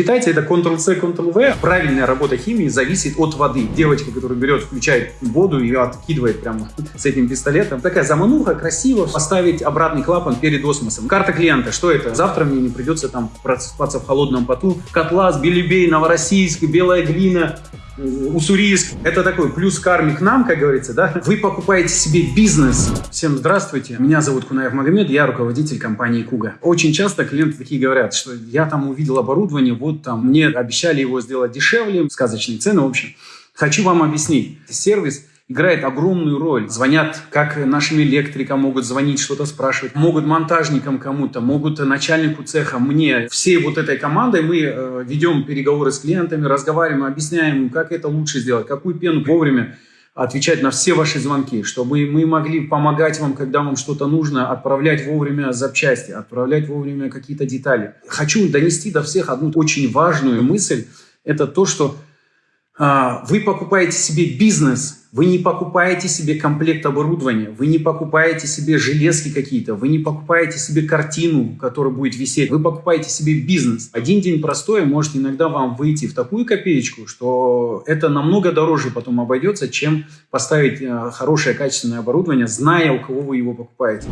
Китайцы это Ctrl-C, Ctrl-V. Правильная работа химии зависит от воды. Девочка, которая берет, включает воду и откидывает прямо с этим пистолетом. Такая замануха, красиво. Поставить обратный клапан перед осмосом. Карта клиента, что это? Завтра мне не придется там просыпаться в холодном поту. Котлас, Белебей, Новороссийск, Белая глина, Уссурийск. Это такой плюс карми к нам, как говорится, да? Вы покупаете себе бизнес. Всем здравствуйте. Меня зовут Кунаев Магомед, я руководитель компании Куга. Очень часто клиенты такие говорят, что я там увидел оборудование, вот там мне обещали его сделать дешевле, сказочные цены, в общем. Хочу вам объяснить. Сервис играет огромную роль. Звонят, как нашим электрикам могут звонить, что-то спрашивать, могут монтажникам кому-то, могут начальнику цеха, мне. Всей вот этой командой мы э, ведем переговоры с клиентами, разговариваем, объясняем, как это лучше сделать, какую пену вовремя отвечать на все ваши звонки, чтобы мы могли помогать вам, когда вам что-то нужно, отправлять вовремя запчасти, отправлять вовремя какие-то детали. Хочу донести до всех одну очень важную мысль. Это то, что вы покупаете себе бизнес, вы не покупаете себе комплект оборудования, вы не покупаете себе железки какие-то, вы не покупаете себе картину, которая будет висеть, вы покупаете себе бизнес. Один день простой может иногда вам выйти в такую копеечку, что это намного дороже потом обойдется, чем поставить э, хорошее качественное оборудование, зная, у кого вы его покупаете.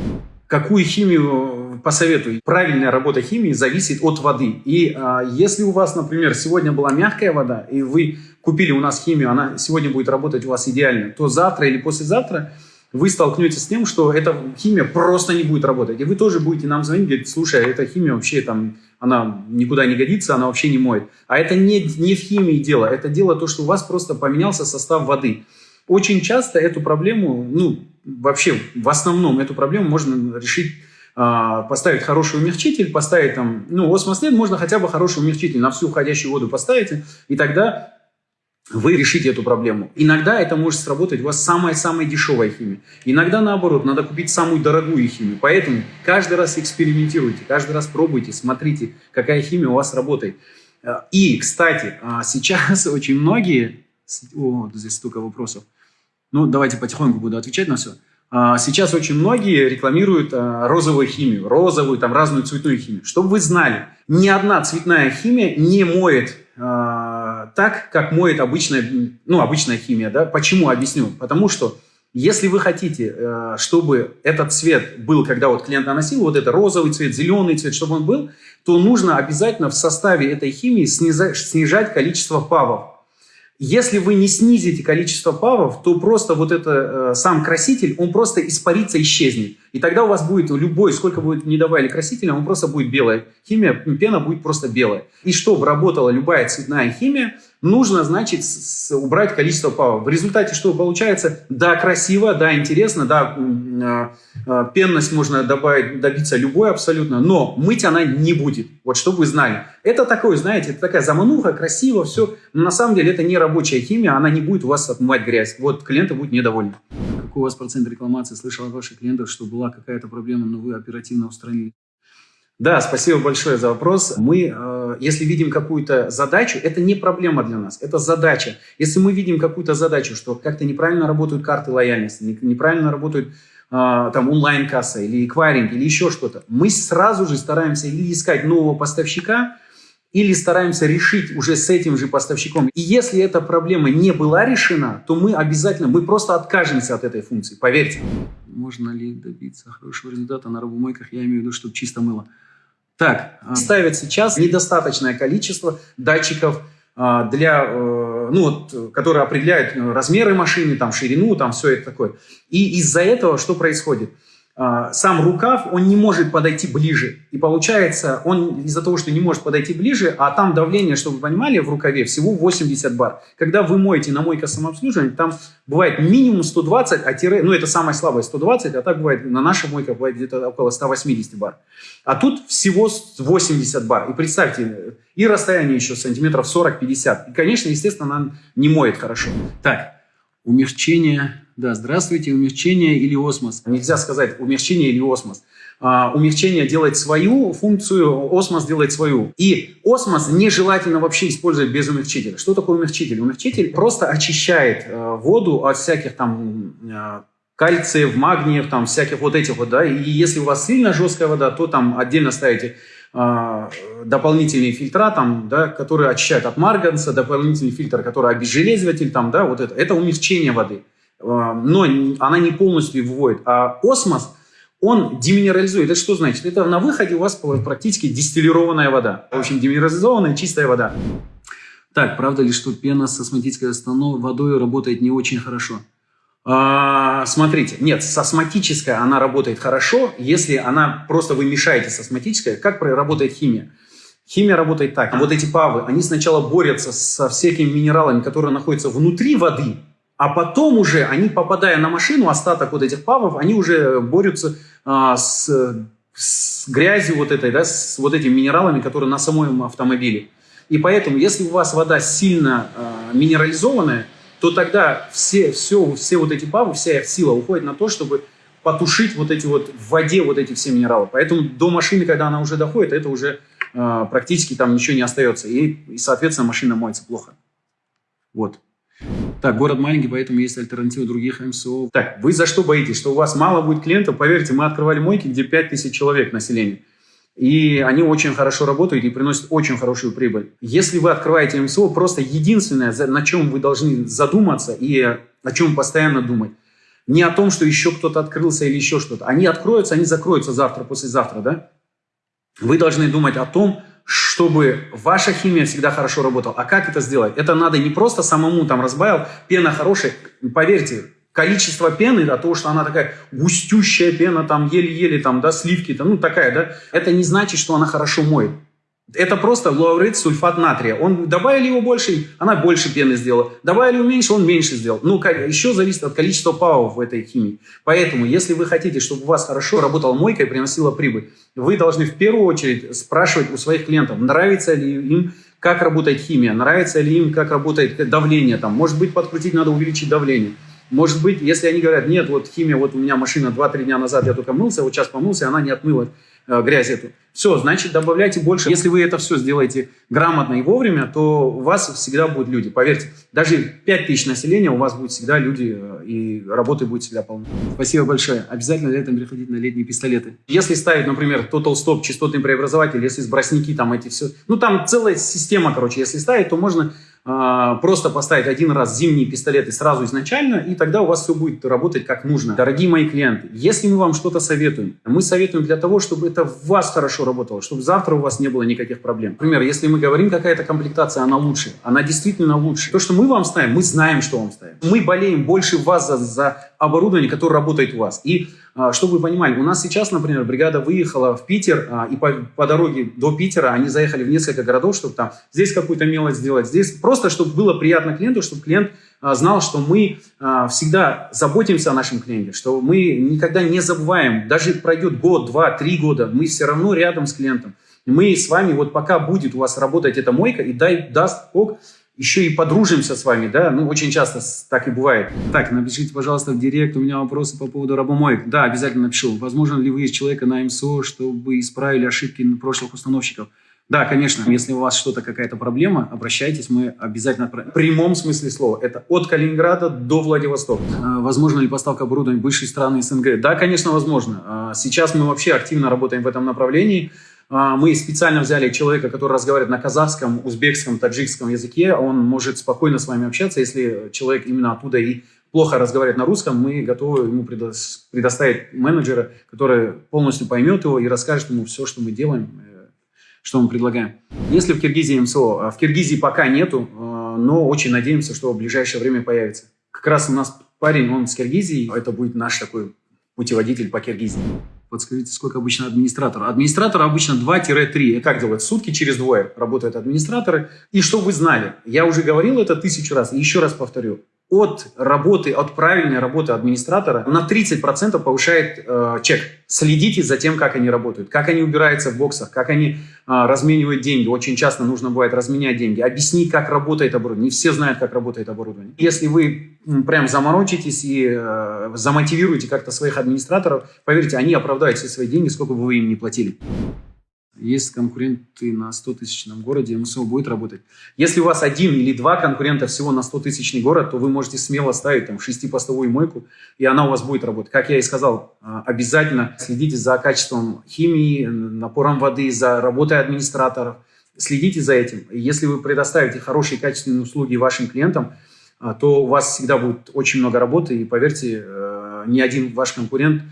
Какую химию посоветую? Правильная работа химии зависит от воды. И а, если у вас, например, сегодня была мягкая вода, и вы купили у нас химию, она сегодня будет работать у вас идеально, то завтра или послезавтра вы столкнетесь с тем, что эта химия просто не будет работать. И вы тоже будете нам звонить, говорить, слушай, эта химия вообще там, она никуда не годится, она вообще не моет. А это не, не в химии дело, это дело то, что у вас просто поменялся состав воды. Очень часто эту проблему, ну, вообще в основном эту проблему можно решить а, поставить хороший умягчитель, поставить там, ну, осмослед можно хотя бы хороший умягчитель на всю уходящую воду поставите, и тогда вы решите эту проблему. Иногда это может сработать у вас самая-самая дешевая химия. Иногда, наоборот, надо купить самую дорогую химию. Поэтому каждый раз экспериментируйте, каждый раз пробуйте, смотрите, какая химия у вас работает. А, и, кстати, а, сейчас очень многие... О, здесь столько вопросов. Ну, давайте потихоньку буду отвечать на все. А, сейчас очень многие рекламируют а, розовую химию, розовую, там разную цветную химию. Чтобы вы знали, ни одна цветная химия не моет э, так, как моет обычная, ну, обычная химия. Да? Почему? Объясню. Потому что если вы хотите, э, чтобы этот цвет был, когда вот клиент наносил, вот это розовый цвет, зеленый цвет, чтобы он был, то нужно обязательно в составе этой химии снижать количество павов. Если вы не снизите количество павов, то просто вот это э, сам краситель, он просто испарится, исчезнет. И тогда у вас будет любой, сколько будет не добавили красителя, он просто будет белая. Химия, пена будет просто белая. И чтобы работала любая цветная химия, нужно, значит, убрать количество павов. В результате что получается? Да, красиво, да, интересно, да, а, а, пенность можно добавить, добиться любой абсолютно, но мыть она не будет. Вот чтобы вы знали. Это такое, знаете, это такая замануха, красиво, все. Но на самом деле это не рабочая химия, она не будет у вас отмывать грязь. Вот клиенты будут недовольны. Какой у вас процент рекламации? Слышал от ваших клиентов, что была какая-то проблема, но вы оперативно устранили. Да, спасибо большое за вопрос. Мы, э, если видим какую-то задачу, это не проблема для нас, это задача. Если мы видим какую-то задачу, что как-то неправильно работают карты лояльности, неправильно работают э, там онлайн-касса или эквайринг или еще что-то, мы сразу же стараемся или искать нового поставщика, или стараемся решить уже с этим же поставщиком. И если эта проблема не была решена, то мы обязательно, мы просто откажемся от этой функции, поверьте. Можно ли добиться хорошего результата на робомойках, я имею в виду, чтобы чисто мыло. Так, а, ставят сейчас недостаточное количество датчиков а, для, э, ну, вот, которые определяют размеры машины, там, ширину, там, все это такое. И из-за этого что происходит? А, сам рукав, он не может подойти ближе. И получается, он из-за того, что не может подойти ближе, а там давление, чтобы вы понимали, в рукаве всего 80 бар. Когда вы моете на мойка самообслуживания, там бывает минимум 120, а тире, ну это самое слабое 120, а так бывает, на нашей мойке бывает где-то около 180 бар. А тут всего 80 бар. И представьте, и расстояние еще сантиметров 40-50. И, конечно, естественно, она не моет хорошо. Так, умягчение да, здравствуйте, умягчение или осмос. Нельзя сказать умягчение или осмос. А, умягчение делает свою функцию, осмос делает свою. И осмос нежелательно вообще использовать без умягчителя. Что такое умягчитель? Умягчитель просто очищает э, воду от всяких там э, кальциев, магниев, там всяких вот этих вот, да. И если у вас сильно жесткая вода, то там отдельно ставите дополнительные фильтра, там, да, которые очищают от марганца, дополнительный фильтр, который обезжелезиватель, там, да, вот это, это умягчение воды. Э, но она не полностью выводит. А осмос, он деминерализует. Это что значит? Это на выходе у вас практически дистиллированная вода. В общем, деминерализованная чистая вода. Так, правда ли, что пена с астматической водой работает не очень хорошо? А, смотрите, нет, с астматической она работает хорошо, если она просто вы мешаете с астматической. Как работает химия? Химия работает так. Вот эти павы, они сначала борются со всякими минералами, которые находятся внутри воды, а потом уже они, попадая на машину, остаток вот этих павов, они уже борются а, с, с грязью вот этой, да, с вот этими минералами, которые на самом автомобиле. И поэтому, если у вас вода сильно а, минерализованная, то тогда все, все, все вот эти павы, вся их сила уходит на то, чтобы потушить вот эти вот в воде вот эти все минералы. Поэтому до машины, когда она уже доходит, это уже э, практически там ничего не остается. И, и, соответственно, машина моется плохо. Вот. Так, город маленький, поэтому есть альтернатива других МСО. Так, вы за что боитесь? Что у вас мало будет клиентов? Поверьте, мы открывали мойки, где 5000 человек населения. И они очень хорошо работают и приносят очень хорошую прибыль. Если вы открываете МСО, просто единственное, на чем вы должны задуматься и о чем постоянно думать, не о том, что еще кто-то открылся или еще что-то. Они откроются, они закроются завтра, послезавтра, да? Вы должны думать о том, чтобы ваша химия всегда хорошо работала. А как это сделать? Это надо не просто самому там разбавил, пена хорошая. Поверьте, количество пены, от того, что она такая густющая пена, там еле-еле, там, да, сливки, там, ну, такая, да, это не значит, что она хорошо моет. Это просто лаурет сульфат натрия. Он добавили его больше, она больше пены сделала. Добавили его меньше, он меньше сделал. Ну, еще зависит от количества павов в этой химии. Поэтому, если вы хотите, чтобы у вас хорошо работала мойка и приносила прибыль, вы должны в первую очередь спрашивать у своих клиентов, нравится ли им как работает химия, нравится ли им, как работает давление. Там, может быть, подкрутить надо увеличить давление. Может быть, если они говорят, нет, вот химия, вот у меня машина 2-3 дня назад, я только мылся, вот сейчас помылся, и она не отмыла э, грязь эту. Все, значит, добавляйте больше. Если вы это все сделаете грамотно и вовремя, то у вас всегда будут люди. Поверьте, даже 5 тысяч населения у вас будет всегда люди, э, и работы будет всегда полно. Спасибо большое. Обязательно летом переходить на летние пистолеты. Если ставить, например, Total Stop, частотный преобразователь, если с бросники, там эти все... Ну, там целая система, короче, если ставить, то можно просто поставить один раз зимние пистолеты сразу изначально, и тогда у вас все будет работать как нужно. Дорогие мои клиенты, если мы вам что-то советуем, мы советуем для того, чтобы это в вас хорошо работало, чтобы завтра у вас не было никаких проблем. Например, если мы говорим, какая-то комплектация, она лучше, она действительно лучше. То, что мы вам ставим, мы знаем, что вам ставим. Мы болеем больше вас за, за оборудование, которое работает у вас. И а, чтобы вы понимали, у нас сейчас, например, бригада выехала в Питер, а, и по, по дороге до Питера они заехали в несколько городов, чтобы там здесь какую-то мелочь сделать, здесь просто, чтобы было приятно клиенту, чтобы клиент а, знал, что мы всегда заботимся о нашем клиенте, что мы никогда не забываем, даже пройдет год, два, три года, мы все равно рядом с клиентом. Мы с вами, вот пока будет у вас работать эта мойка, и дай, даст Бог, еще и подружимся с вами, да, ну, очень часто так и бывает. Так, напишите, пожалуйста, в директ, у меня вопросы по поводу рабомоек. Да, обязательно напишу. Возможно ли вы из человека на МСО, чтобы исправили ошибки прошлых установщиков? Да, конечно, если у вас что-то, какая-то проблема, обращайтесь, мы обязательно. В прямом смысле слова. Это от Калининграда до Владивостока. А, возможно ли поставка оборудования в бывшие страны СНГ? Да, конечно, возможно. А, сейчас мы вообще активно работаем в этом направлении. А, мы специально взяли человека, который разговаривает на казахском, узбекском, таджикском языке. Он может спокойно с вами общаться. Если человек именно оттуда и плохо разговаривает на русском, мы готовы ему предоставить менеджера, который полностью поймет его и расскажет ему все, что мы делаем, э, что мы предлагаем. Если в Киргизии МСО, а в Киргизии пока нету, э, но очень надеемся, что в ближайшее время появится. Как раз у нас парень, он с Киргизии, это будет наш такой путеводитель по Киргизии. Подскажите, сколько обычно администратор? Администратор обычно 2-3. Как делают? Сутки через двое работают администраторы. И что вы знали? Я уже говорил это тысячу раз, и еще раз повторю от работы, от правильной работы администратора на 30% повышает э, чек. Следите за тем, как они работают, как они убираются в боксах, как они э, разменивают деньги. Очень часто нужно бывает разменять деньги. Объяснить, как работает оборудование. Не все знают, как работает оборудование. Если вы прям заморочитесь и э, замотивируете как-то своих администраторов, поверьте, они оправдают все свои деньги, сколько бы вы им не платили. Есть конкуренты на 100 тысячном городе, МСО будет работать. Если у вас один или два конкурента всего на 100 тысячный город, то вы можете смело ставить там шестипостовую мойку, и она у вас будет работать. Как я и сказал, а, обязательно следите за качеством химии, напором воды, за работой администраторов. Следите за этим. Если вы предоставите хорошие качественные услуги вашим клиентам, а, то у вас всегда будет очень много работы, и поверьте, э, ни один ваш конкурент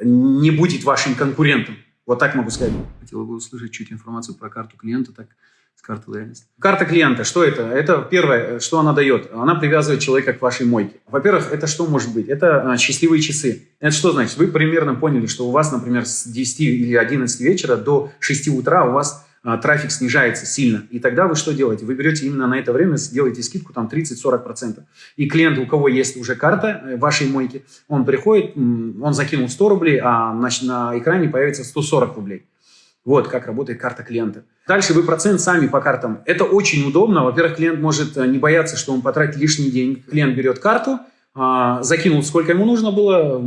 не будет вашим конкурентом. Вот так могу сказать. Хотел бы услышать чуть информацию про карту клиента, так с карты лояльности. Карта клиента, что это? Это первое, что она дает. Она привязывает человека к вашей мойке. Во-первых, это что может быть? Это а, счастливые часы. Это что значит? Вы примерно поняли, что у вас, например, с 10 или 11 вечера до 6 утра у вас трафик снижается сильно. И тогда вы что делаете? Вы берете именно на это время, делаете скидку там 30-40%. И клиент, у кого есть уже карта э, вашей мойки, он приходит, он закинул 100 рублей, а на, на экране появится 140 рублей. Вот как работает карта клиента. Дальше вы процент сами по картам. Это очень удобно. Во-первых, клиент может э, не бояться, что он потратит лишний день. Клиент берет карту, а, закинул, сколько ему нужно было,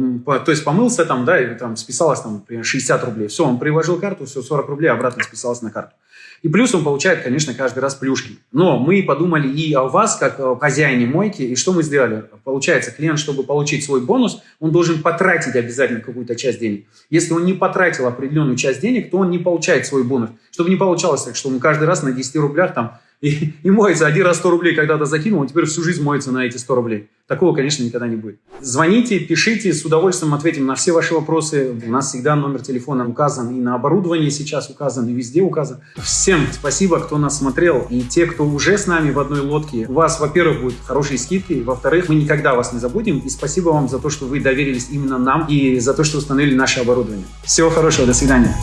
то есть помылся там, да, и там списалось там, например, 60 рублей. Все, он приложил карту, все, 40 рублей обратно списалось на карту. И плюс он получает, конечно, каждый раз плюшки. Но мы подумали и о вас, как о хозяине мойки, и что мы сделали? Получается, клиент, чтобы получить свой бонус, он должен потратить обязательно какую-то часть денег. Если он не потратил определенную часть денег, то он не получает свой бонус. Чтобы не получалось так, что он каждый раз на 10 рублях там и, и моется. Один раз 100 рублей когда-то закинул, а теперь всю жизнь моется на эти 100 рублей. Такого, конечно, никогда не будет. Звоните, пишите, с удовольствием ответим на все ваши вопросы. У нас всегда номер телефона указан и на оборудовании сейчас указан, и везде указан. Всем спасибо, кто нас смотрел. И те, кто уже с нами в одной лодке, у вас, во-первых, будут хорошие скидки, во-вторых, мы никогда вас не забудем. И спасибо вам за то, что вы доверились именно нам и за то, что установили наше оборудование. Всего хорошего, до свидания.